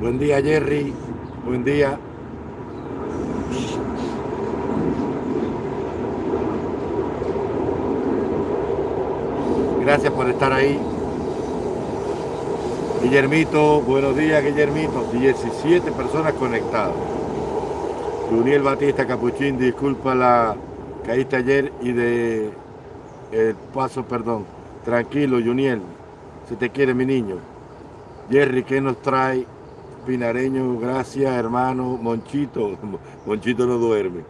Buen día, Jerry. Buen día. Gracias por estar ahí. Guillermito, buenos días, Guillermito. 17 personas conectadas. Juniel Batista Capuchín, disculpa la caíste ayer y de el paso, perdón. Tranquilo, Juniel. Se te quiere, mi niño. Jerry, ¿qué nos trae? Pinareño, gracias, hermano. Monchito. Monchito no duerme.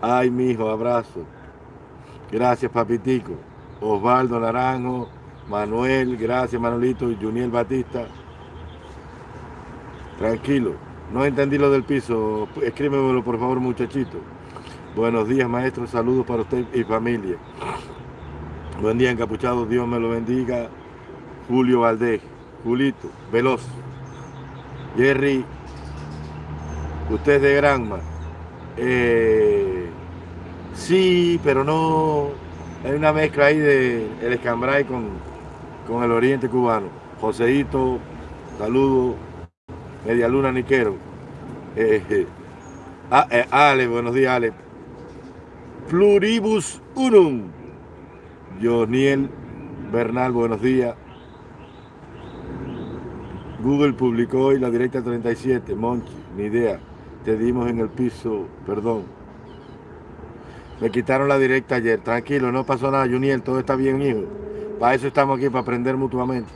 Ay, mi hijo, abrazo. Gracias, papitico. Osvaldo Naranjo, Manuel, gracias, Manolito, Juniel Batista. Tranquilo. No entendí lo del piso. Escríbemelo, por favor, muchachito. Buenos días, maestro. Saludos para usted y familia. Buen día, encapuchado. Dios me lo bendiga. Julio Valdés. Julito. Veloz. Jerry. Usted es de Granma. Eh, sí, pero no. Hay una mezcla ahí de el escambray con, con el oriente cubano. Joseito, saludo. Media Luna Niquero. Eh, ah, eh, Ale, buenos días, Ale pluribus unum. Joniel Bernal, buenos días. Google publicó hoy la directa 37, Monchi, ni idea. Te dimos en el piso, perdón. Me quitaron la directa ayer. Tranquilo, no pasó nada, Juniel, todo está bien, hijo. Para eso estamos aquí, para aprender mutuamente.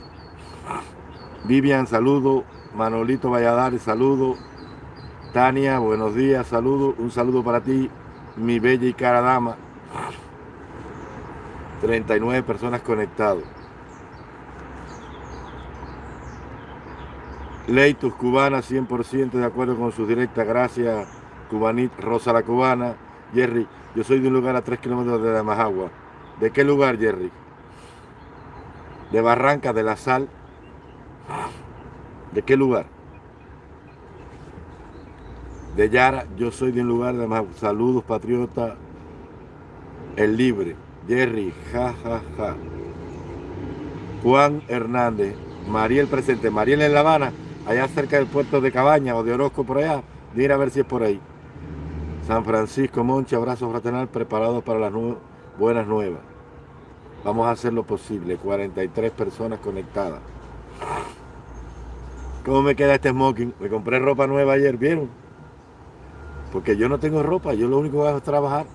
Vivian, saludo. Manolito Valladares, saludo. Tania, buenos días, saludo. Un saludo para ti mi bella y cara dama. 39 personas conectados. Leitus Cubana, 100% de acuerdo con su directa. Gracias, Cubanit, Rosa la Cubana. Jerry, yo soy de un lugar a 3 kilómetros de la Majagua. ¿De qué lugar, Jerry? De Barranca de la Sal. ¿De qué lugar? de Yara, yo soy de un lugar de más. Saludos, patriota. El libre. Jerry, ja, ja, ja. Juan Hernández. Mariel presente. Mariel en La Habana, allá cerca del puerto de Cabaña o de Orozco por allá. Mira a ver si es por ahí. San Francisco Monche, abrazo fraternal, preparados para las buenas nuevas. Vamos a hacer lo posible. 43 personas conectadas. ¿Cómo me queda este smoking? Me compré ropa nueva ayer, ¿vieron? Porque yo no tengo ropa, yo lo único que hago es trabajar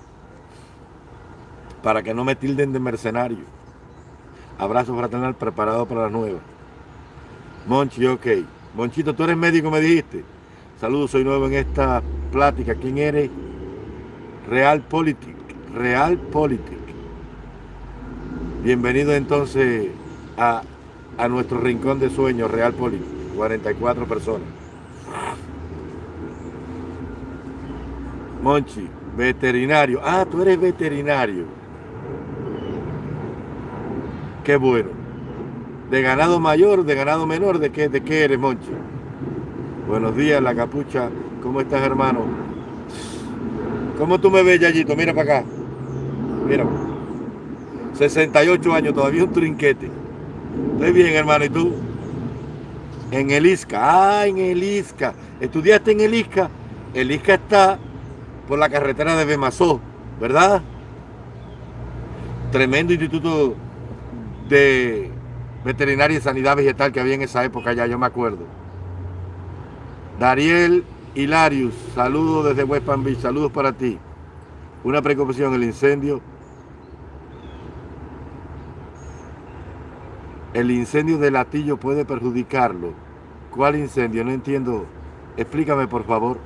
para que no me tilden de mercenario. Abrazo fraternal preparado para las nuevas. Monchi, ok. Monchito, tú eres médico, me dijiste. Saludos, soy nuevo en esta plática. ¿Quién eres? Real Politic. Bienvenido entonces a, a nuestro rincón de sueños, Real Politic. 44 personas. Monchi, veterinario. Ah, tú eres veterinario. Qué bueno. ¿De ganado mayor, de ganado menor? ¿De qué, de qué eres, Monchi? Buenos días, la capucha. ¿Cómo estás, hermano? ¿Cómo tú me ves, Yayito? Mira para acá. Mira. 68 años, todavía un trinquete. Estoy bien, hermano. ¿Y tú? En el ISCA. Ah, en el ISCA. ¿Estudiaste en el ISCA? El está por la carretera de Bemazó, ¿verdad? Tremendo instituto de veterinaria y sanidad vegetal que había en esa época ya, yo me acuerdo. Dariel Hilarius, saludos desde West Palm Beach, saludos para ti. Una preocupación, el incendio. El incendio de latillo puede perjudicarlo. ¿Cuál incendio? No entiendo. Explícame, por favor.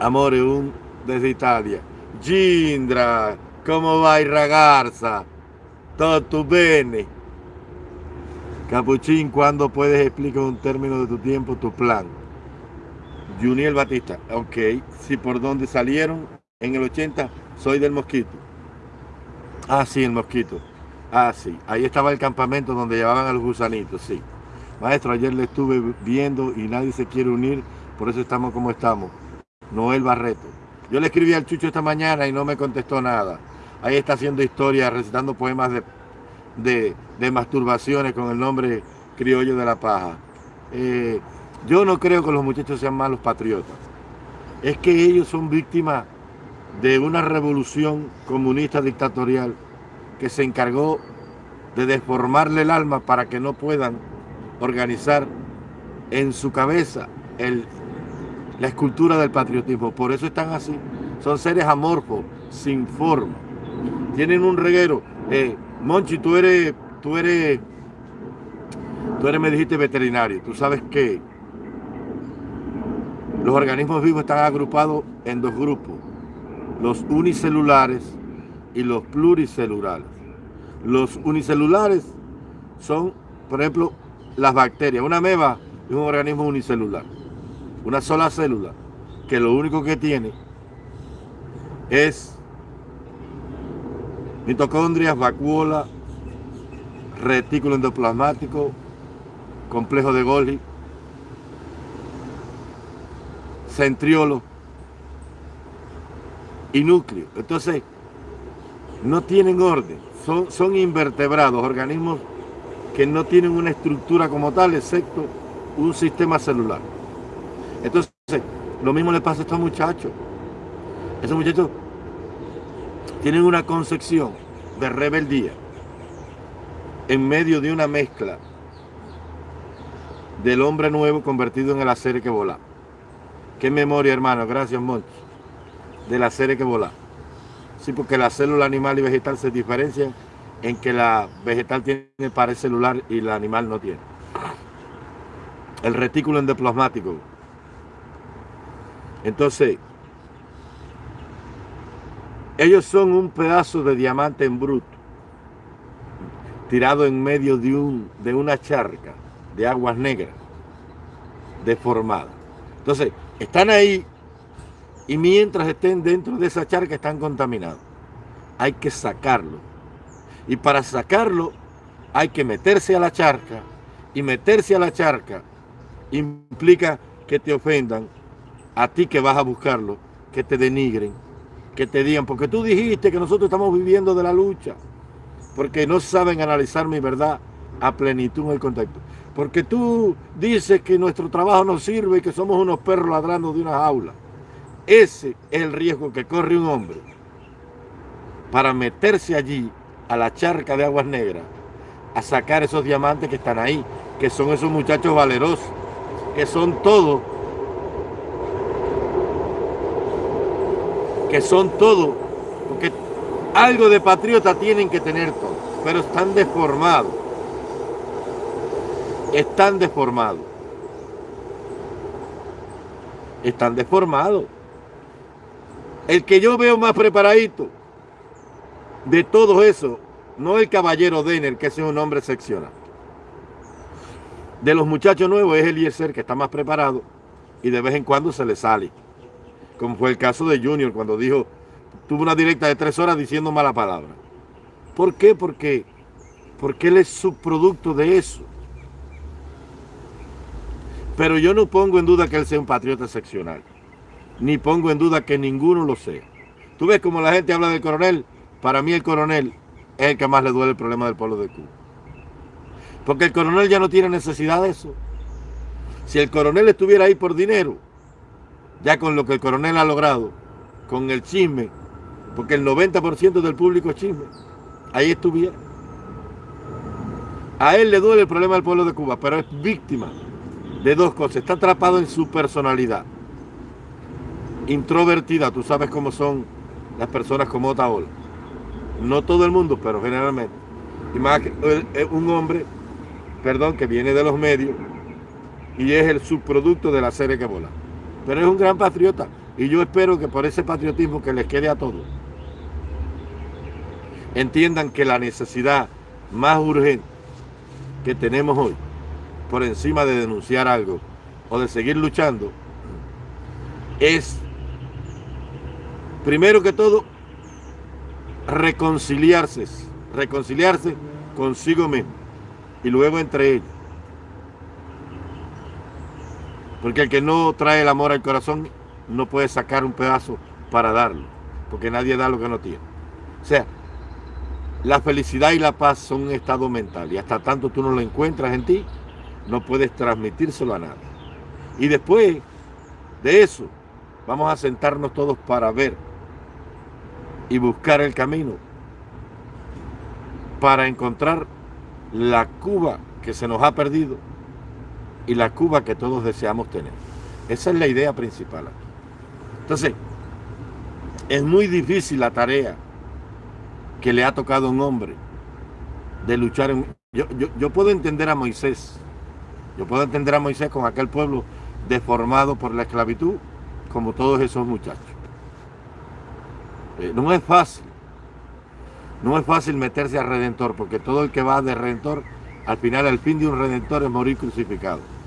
Amore, un desde Italia. Gindra, ¿cómo va ragazza? Todo bene. Capuchín, ¿cuándo puedes explicar un término de tu tiempo, tu plan? Juniel Batista, ok. Si por dónde salieron en el 80, soy del Mosquito. Ah, sí, el Mosquito. Ah, sí. Ahí estaba el campamento donde llevaban a los gusanitos, sí. Maestro, ayer le estuve viendo y nadie se quiere unir, por eso estamos como estamos. Noel Barreto. Yo le escribí al Chucho esta mañana y no me contestó nada. Ahí está haciendo historia, recitando poemas de, de, masturbaciones con el nombre criollo de la paja. Eh, yo no creo que los muchachos sean malos patriotas. Es que ellos son víctimas de una revolución comunista dictatorial que se encargó de deformarle el alma para que no puedan organizar en su cabeza el, la escultura del patriotismo. Por eso están así. Son seres amorfos, sin forma. Tienen un reguero. Eh, Monchi, tú eres, tú eres, tú eres, me dijiste veterinario. Tú sabes que los organismos vivos están agrupados en dos grupos. Los unicelulares y los pluricelulares. Los unicelulares son, por ejemplo, las bacterias. Una meba es un organismo unicelular. Una sola célula que lo único que tiene es mitocondrias, vacuola, retículo endoplasmático, complejo de Golgi, centriolo y núcleo. Entonces, no tienen orden, son, son invertebrados, organismos que no tienen una estructura como tal, excepto un sistema celular. Entonces, lo mismo le pasa a estos muchachos. Esos muchachos tienen una concepción de rebeldía en medio de una mezcla del hombre nuevo convertido en el acero que volá. Qué memoria, hermano. Gracias, Monchi. Del acero que volá. Sí, porque la célula animal y vegetal se diferencian en que la vegetal tiene pared celular y el animal no tiene. El retículo endoplasmático. Entonces, ellos son un pedazo de diamante en bruto, tirado en medio de, un, de una charca de aguas negras, deformada. Entonces, están ahí y mientras estén dentro de esa charca están contaminados. Hay que sacarlo. Y para sacarlo hay que meterse a la charca. Y meterse a la charca implica que te ofendan a ti que vas a buscarlo, que te denigren, que te digan, porque tú dijiste que nosotros estamos viviendo de la lucha, porque no saben analizar mi verdad a plenitud en el contexto. Porque tú dices que nuestro trabajo no sirve y que somos unos perros ladrando de una jaula. Ese es el riesgo que corre un hombre para meterse allí a la charca de aguas negras a sacar esos diamantes que están ahí, que son esos muchachos valerosos, que son todos que son todo, porque algo de patriota tienen que tener todo, pero están deformados. Están deformados. Están deformados. El que yo veo más preparadito de todo eso, no el caballero Denner, que es un hombre excepcional. De los muchachos nuevos es el Eliezer, que está más preparado y de vez en cuando se le sale como fue el caso de Junior cuando dijo, tuvo una directa de tres horas diciendo mala palabra. ¿Por qué? Porque, porque él es subproducto de eso. Pero yo no pongo en duda que él sea un patriota excepcional, ni pongo en duda que ninguno lo sea. Tú ves como la gente habla del coronel, para mí el coronel es el que más le duele el problema del pueblo de Cuba. Porque el coronel ya no tiene necesidad de eso. Si el coronel estuviera ahí por dinero, ya con lo que el coronel ha logrado, con el chisme, porque el 90% del público es chisme, ahí estuviera. A él le duele el problema del pueblo de Cuba, pero es víctima de dos cosas. Está atrapado en su personalidad. Introvertida, tú sabes cómo son las personas como Otaola. No todo el mundo, pero generalmente. Y más que un hombre, perdón, que viene de los medios y es el subproducto de la serie que vola pero es un gran patriota y yo espero que por ese patriotismo que les quede a todos, entiendan que la necesidad más urgente que tenemos hoy, por encima de denunciar algo o de seguir luchando, es, primero que todo, reconciliarse, reconciliarse consigo mismo y luego entre ellos. Porque el que no trae el amor al corazón no puede sacar un pedazo para darlo. Porque nadie da lo que no tiene. O sea, la felicidad y la paz son un estado mental y hasta tanto tú no lo encuentras en ti, no puedes transmitírselo a nadie. Y después de eso, vamos a sentarnos todos para ver y buscar el camino para encontrar la Cuba que se nos ha perdido y la Cuba que todos deseamos tener. Esa es la idea principal. Entonces, es muy difícil la tarea que le ha tocado a un hombre de luchar. En... Yo, yo, puedo entender a Moisés, yo puedo entender a Moisés con aquel pueblo deformado por la esclavitud, como todos esos muchachos. Eh, no es fácil, no es fácil meterse al Redentor, porque todo el que va de Redentor, al final el fin de un Redentor es morir crucificado.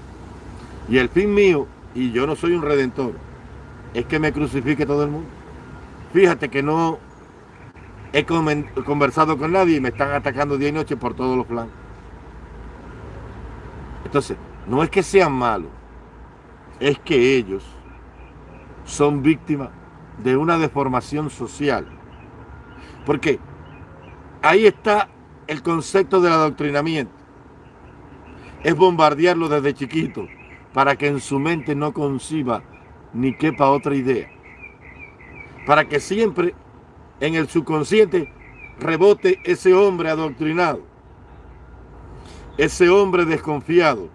Y el fin mío, y yo no soy un Redentor, es que me crucifique todo el mundo. Fíjate que no he conversado con nadie y me están atacando día y noche por todos los flancos. Entonces, no es que sean malos, es que ellos son víctimas de una deformación social. Porque ahí está el concepto del adoctrinamiento. Es bombardearlo desde chiquito para que en su mente no conciba ni quepa otra idea. Para que siempre en el subconsciente rebote ese hombre adoctrinado, ese hombre desconfiado,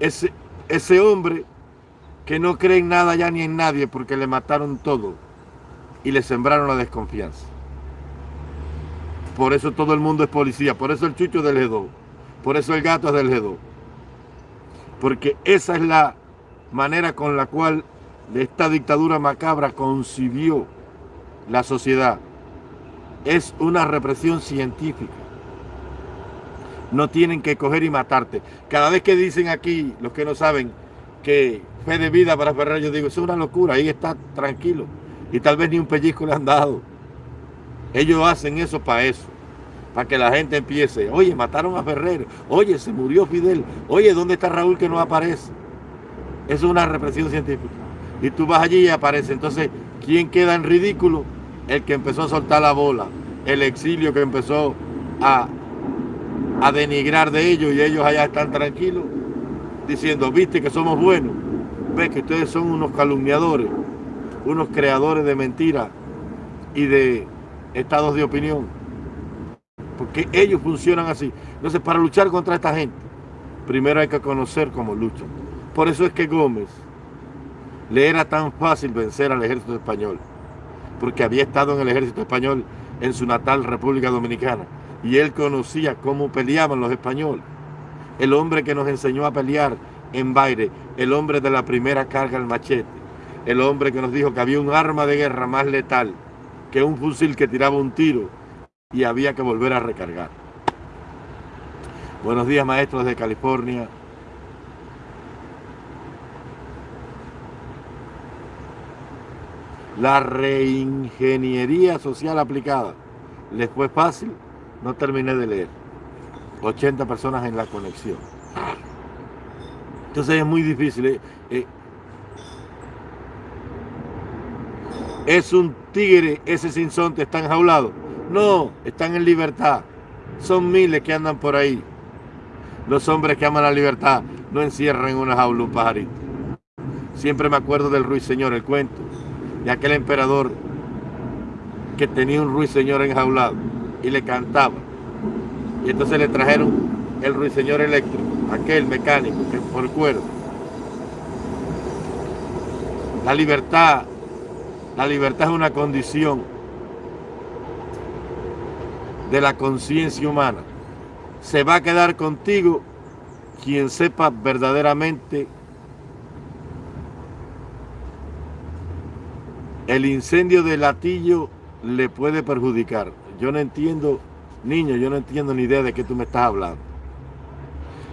ese, ese hombre que no cree en nada ya ni en nadie porque le mataron todo y le sembraron la desconfianza. Por eso todo el mundo es policía, por eso el chucho del G2, por eso el gato es del G2. Porque esa es la manera con la cual esta dictadura macabra concibió la sociedad es una represión científica. No tienen que coger y matarte. Cada vez que dicen aquí, los que no saben, que fe de vida para Ferrer, yo digo, es una locura, ahí está tranquilo. Y tal vez ni un pellizco le han dado. Ellos hacen eso para eso. Para que la gente empiece, oye, mataron a Ferrer, oye, se murió Fidel, oye, ¿dónde está Raúl que no aparece? Es una represión científica. Y tú vas allí y aparece. Entonces, ¿quién queda en ridículo? el que empezó a soltar la bola, el exilio que empezó a, a denigrar de ellos y ellos allá están tranquilos, diciendo, viste que somos buenos, ves que ustedes son unos calumniadores, unos creadores de mentiras y de estados de opinión. Porque ellos funcionan así. Entonces, para luchar contra esta gente, primero hay que conocer cómo luchan. Por eso es que Gómez le era tan fácil vencer al ejército español porque había estado en el ejército español en su natal República Dominicana y él conocía cómo peleaban los españoles. El hombre que nos enseñó a pelear en Baire, el hombre de la primera carga al machete, el hombre que nos dijo que había un arma de guerra más letal que un fusil que tiraba un tiro y había que volver a recargar. Buenos días maestros de California, La reingeniería social aplicada. ¿Les fue fácil? No terminé de leer. 80 personas en la conexión. Entonces es muy difícil. ¿eh? Eh, ¿Es un tigre ese sinsonte? ¿Está enjaulado? No, están en libertad. Son miles que andan por ahí. Los hombres que aman la libertad no encierran en una jaula un pajarito. Siempre me acuerdo del ruiseñor, el cuento de aquel emperador que tenía un ruiseñor enjaulado y le cantaba. Y entonces le trajeron el ruiseñor eléctrico, aquel mecánico que por cuerda. La libertad, la libertad es una condición de la conciencia humana. Se va a quedar contigo quien sepa verdaderamente el incendio de latillo le puede perjudicar. Yo no entiendo, niño, yo no entiendo ni idea de qué tú me estás hablando.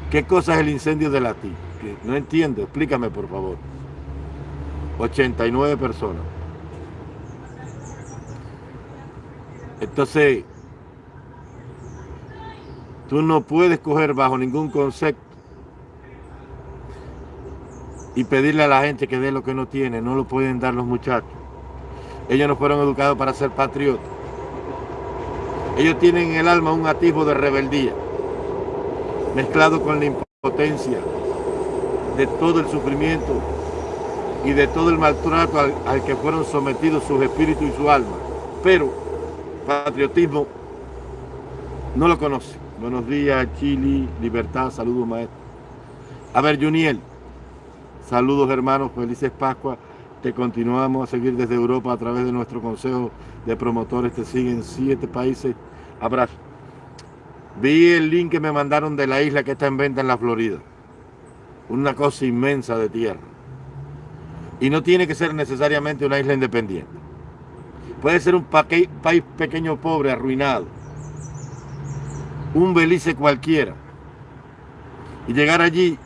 ¿Qué cosa es el incendio de latillo? No entiendo, explícame por favor. 89 personas. Entonces, tú no puedes coger bajo ningún concepto y pedirle a la gente que dé lo que no tiene. No lo pueden dar los muchachos. Ellos no fueron educados para ser patriotas. Ellos tienen en el alma un atisbo de rebeldía, mezclado con la impotencia de todo el sufrimiento y de todo el maltrato al, que fueron sometidos sus espíritus y su alma. Pero patriotismo no lo conoce. Buenos días, Chile, libertad, saludos maestro. A ver, Juniel, saludos hermanos, felices Pascua. Te continuamos a seguir desde Europa a través de nuestro consejo de promotores. Te siguen siete países. Abrazo. Vi el link que me mandaron de la isla que está en venta en la Florida. Una cosa inmensa de tierra. Y no tiene que ser necesariamente una isla independiente. Puede ser un país pequeño, pobre, arruinado. Un Belice cualquiera. Y llegar allí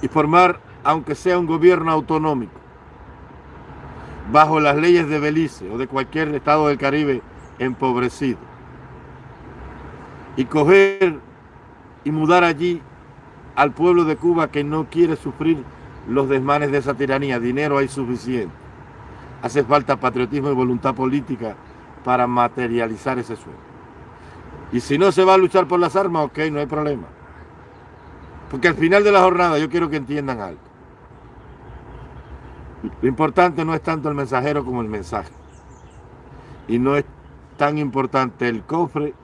y formar, aunque sea un gobierno autonómico bajo las leyes de Belice o de cualquier estado del Caribe empobrecido. Y coger y mudar allí al pueblo de Cuba que no quiere sufrir los desmanes de esa tiranía. Dinero hay suficiente. Hace falta patriotismo y voluntad política para materializar ese sueño. Y si no se va a luchar por las armas, ok, no hay problema. Porque al final de la jornada yo quiero que entiendan algo. Lo importante no es tanto el mensajero como el mensaje. Y no es tan importante el cofre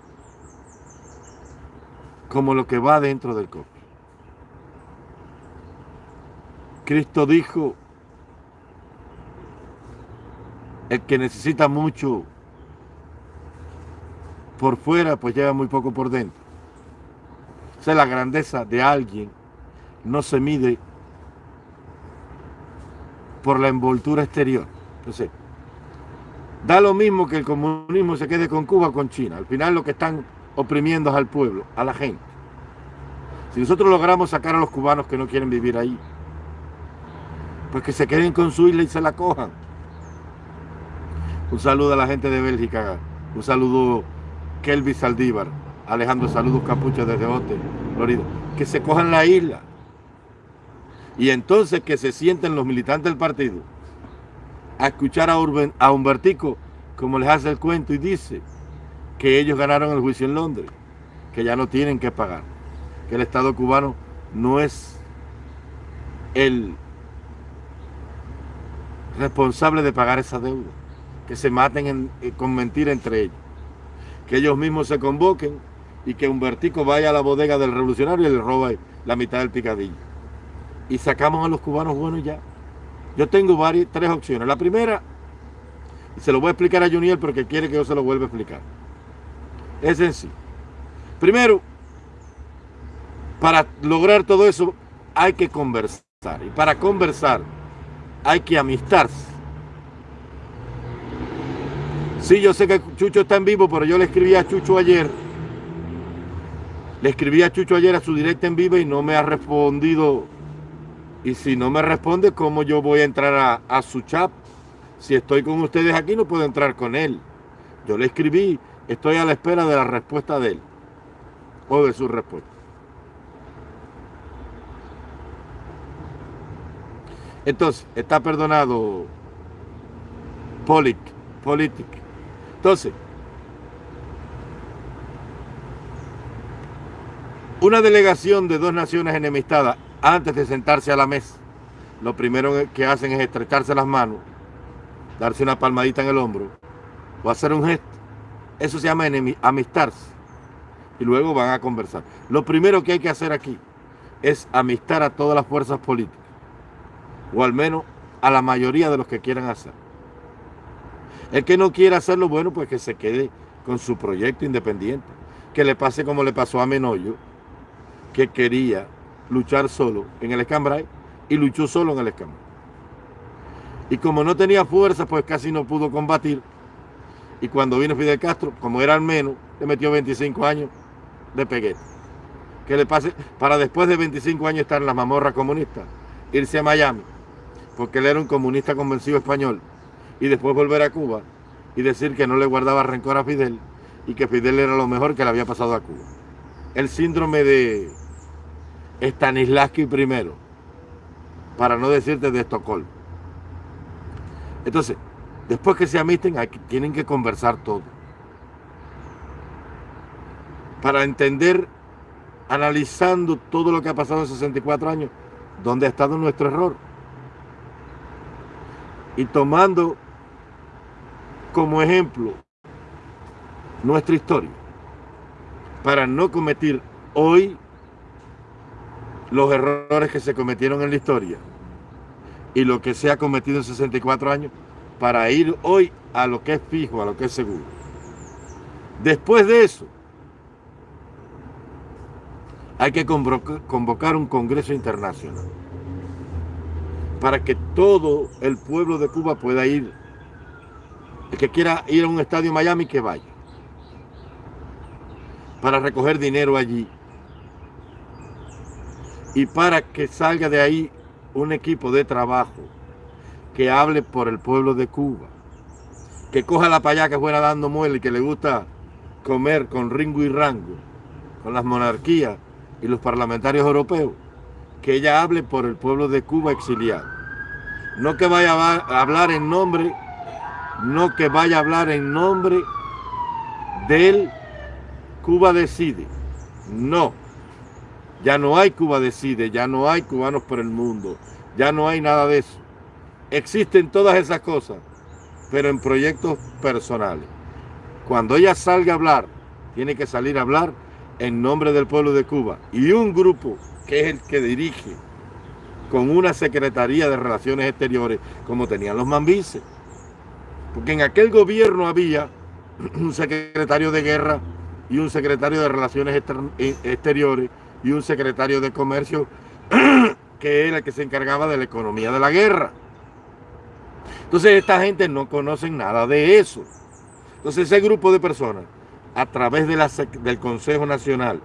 como lo que va dentro del cofre. Cristo dijo, el que necesita mucho por fuera, pues lleva muy poco por dentro. O sea, la grandeza de alguien no se mide por la envoltura exterior. Entonces, da lo mismo que el comunismo se quede con Cuba o con China. Al final lo que están oprimiendo es al pueblo, a la gente. Si nosotros logramos sacar a los cubanos que no quieren vivir ahí, pues que se queden con su isla y se la cojan. Un saludo a la gente de Bélgica, un saludo Kelvis Saldívar, Alejandro, saludos Capucha desde Ote, Florida. Que se cojan la isla. Y entonces que se sienten los militantes del partido a escuchar a, a Humbertico como les hace el cuento y dice que ellos ganaron el juicio en Londres, que ya no tienen que pagar, que el Estado cubano no es el responsable de pagar esa deuda, que se maten eh, con mentira entre ellos, que ellos mismos se convoquen y que Humbertico vaya a la bodega del revolucionario y le roba la mitad del picadillo y sacamos a los cubanos buenos ya. Yo tengo varias, tres opciones. La primera, y se lo voy a explicar a Juniel porque quiere que yo se lo vuelva a explicar. Es sencillo. Primero, para lograr todo eso hay que conversar. Y para conversar hay que amistarse. Sí, yo sé que Chucho está en vivo, pero yo le escribí a Chucho ayer. Le escribí a Chucho ayer a su directa en vivo y no me ha respondido y si no me responde, ¿cómo yo voy a entrar a, su chat? Si estoy con ustedes aquí, no puedo entrar con él. Yo le escribí, estoy a la espera de la respuesta de él. O de su respuesta. Entonces, está perdonado Polic, Politic. Entonces, una delegación de dos naciones enemistadas antes de sentarse a la mesa, lo primero que hacen es estrecharse las manos, darse una palmadita en el hombro o hacer un gesto. Eso se llama amistarse. Y luego van a conversar. Lo primero que hay que hacer aquí es amistar a todas las fuerzas políticas. O al menos a la mayoría de los que quieran hacer. El que no quiera hacerlo, bueno, pues que se quede con su proyecto independiente. Que le pase como le pasó a Menoyo, que quería luchar solo en el escambray y luchó solo en el escambray. Y como no tenía fuerza, pues casi no pudo combatir. Y cuando vino Fidel Castro, como era menos, le metió 25 años de peguete. Que le pase para después de 25 años estar en la mamorra comunista, irse a Miami, porque él era un comunista convencido español, y después volver a Cuba y decir que no le guardaba rencor a Fidel y que Fidel era lo mejor que le había pasado a Cuba. El síndrome de Stanislavski primero, para no decirte de Estocolmo. Entonces, después que se amisten, tienen que conversar todo. para entender, analizando todo lo que ha pasado en 64 años, dónde ha estado nuestro error. Y tomando como ejemplo nuestra historia, para no cometer hoy los errores que se cometieron en la historia y lo que se ha cometido en 64 años para ir hoy a lo que es fijo, a lo que es seguro. Después de eso, hay que convocar un congreso internacional para que todo el pueblo de Cuba pueda ir. El que quiera ir a un estadio Miami, que vaya. Para recoger dinero allí y para que salga de ahí un equipo de trabajo que hable por el pueblo de Cuba, que coja la payá que fuera dando muelle y que le gusta comer con ringo y rango, con las monarquías y los parlamentarios europeos, que ella hable por el pueblo de Cuba exiliado. No que vaya a hablar en nombre, no que vaya a hablar en nombre del Cuba decide. No. Ya no hay Cuba Decide, ya no hay cubanos por el mundo, ya no hay nada de eso. Existen todas esas cosas, pero en proyectos personales. Cuando ella salga a hablar, tiene que salir a hablar en nombre del pueblo de Cuba. Y un grupo que es el que dirige con una Secretaría de Relaciones Exteriores, como tenían los mambises. Porque en aquel gobierno había un secretario de guerra y un secretario de Relaciones eh, Exteriores y un secretario de comercio que era el que se encargaba de la economía de la guerra. Entonces esta gente no conoce nada de eso. Entonces ese grupo de personas, a través del Consejo Nacional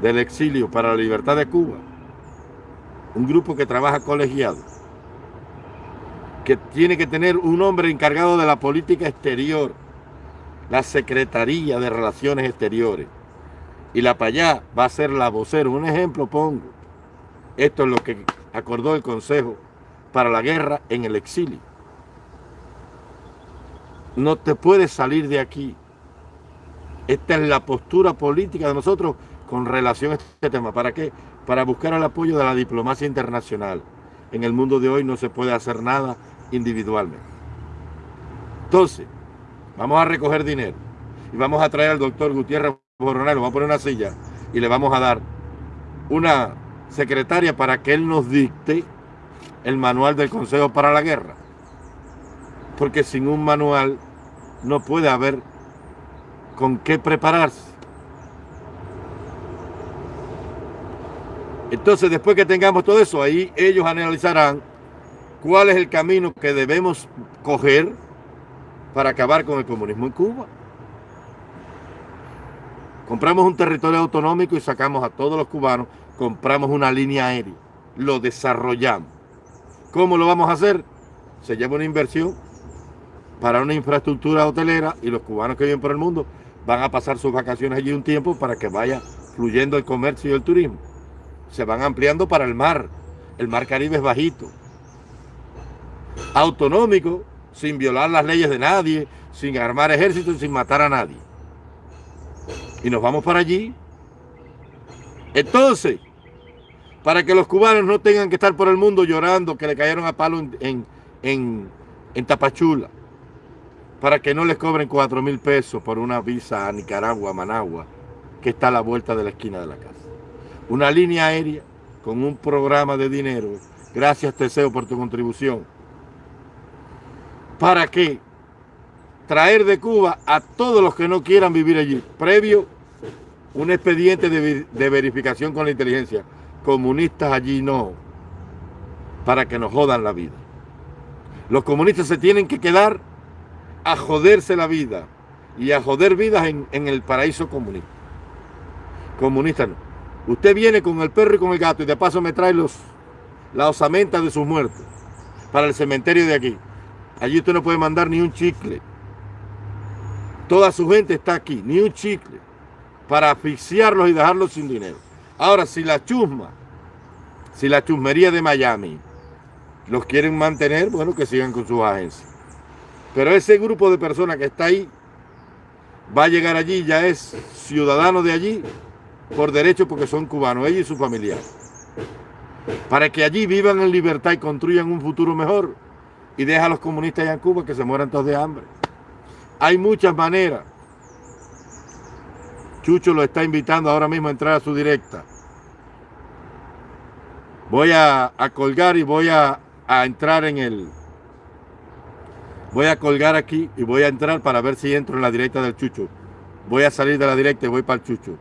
del Exilio para la Libertad de Cuba, un grupo que trabaja colegiado, que tiene que tener un hombre encargado de la política exterior, la Secretaría de Relaciones Exteriores, y la Payá va a ser la vocera. Un ejemplo pongo. Esto es lo que acordó el Consejo para la Guerra en el exilio. No te puedes salir de aquí. Esta es la postura política de nosotros con relación a este tema. ¿Para qué? Para buscar el apoyo de la diplomacia internacional. En el mundo de hoy no se puede hacer nada individualmente. Entonces, vamos a recoger dinero y vamos a traer al doctor Gutiérrez Coronel, vamos a poner una silla y le vamos a dar una secretaria para que él nos dicte el manual del Consejo para la Guerra. Porque sin un manual no puede haber con qué prepararse. Entonces, después que tengamos todo eso, ahí ellos analizarán cuál es el camino que debemos coger para acabar con el comunismo en Cuba. Compramos un territorio autonómico y sacamos a todos los cubanos, compramos una línea aérea, lo desarrollamos. ¿Cómo lo vamos a hacer? Se lleva una inversión para una infraestructura hotelera y los cubanos que viven por el mundo van a pasar sus vacaciones allí un tiempo para que vaya fluyendo el comercio y el turismo. Se van ampliando para el mar. El mar Caribe es bajito. Autonómico, sin violar las leyes de nadie, sin armar ejércitos, sin matar a nadie y nos vamos para allí. Entonces, para que los cubanos no tengan que estar por el mundo llorando que le cayeron a palo en, en, Tapachula, para que no les cobren cuatro mil pesos por una visa a Nicaragua, Managua, que está a la vuelta de la esquina de la casa. Una línea aérea con un programa de dinero. Gracias Teseo por tu contribución. ¿Para qué? traer de Cuba a todos los que no quieran vivir allí, previo un expediente de, verificación con la inteligencia. Comunistas allí no, para que nos jodan la vida. Los comunistas se tienen que quedar a joderse la vida y a joder vidas en, el paraíso comunista. Comunista no. Usted viene con el perro y con el gato y de paso me trae los, la osamenta de sus muertos para el cementerio de aquí. Allí usted no puede mandar ni un chicle. Toda su gente está aquí, ni un chicle, para asfixiarlos y dejarlos sin dinero. Ahora, si la chusma, si la chusmería de Miami los quieren mantener, bueno, que sigan con sus agencias. Pero ese grupo de personas que está ahí, va a llegar allí, ya es ciudadano de allí por derecho porque son cubanos, ella y su familia. Para que allí vivan en libertad y construyan un futuro mejor y deja a los comunistas allá en Cuba que se mueran todos de hambre. Hay muchas maneras. Chucho lo está invitando ahora mismo a entrar a su directa. Voy a, colgar y voy a, a entrar en el... Voy a colgar aquí y voy a entrar para ver si entro en la directa del Chucho. Voy a salir de la directa y voy para el Chucho.